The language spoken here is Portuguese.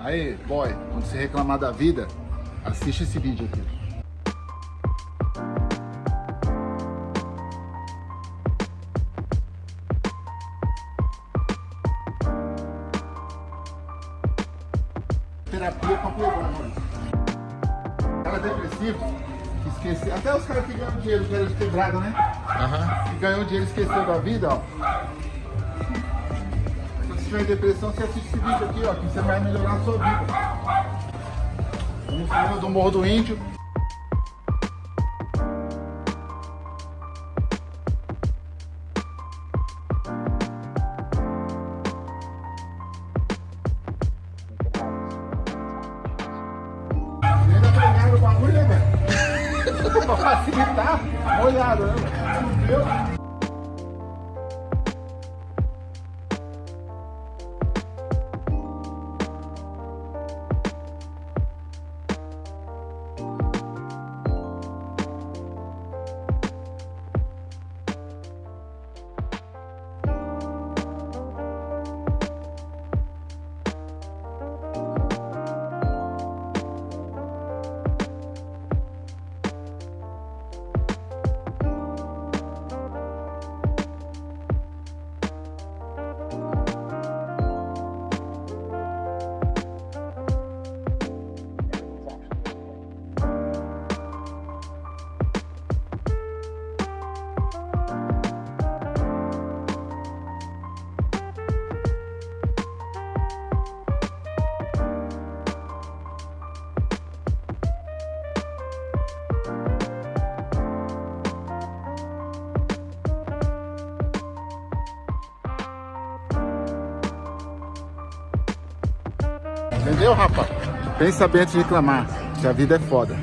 Aí, boy, quando você reclamar da vida, assiste esse vídeo aqui. Terapia pra playboy, mano. Cara depressivo, que esqueceu. Até os caras que ganham dinheiro, que eram de né? Aham. Que ganhou dinheiro e esqueceu da vida, ó. Tiver depressão, você assiste esse vídeo aqui, ó, que você vai melhorar a sua vida. Vamos falar do Morro do Índio. Bagulho, né, velho? pra facilitar, molhado, né, velho? Entendeu, rapaz? Pensa bem antes de reclamar, que a vida é foda.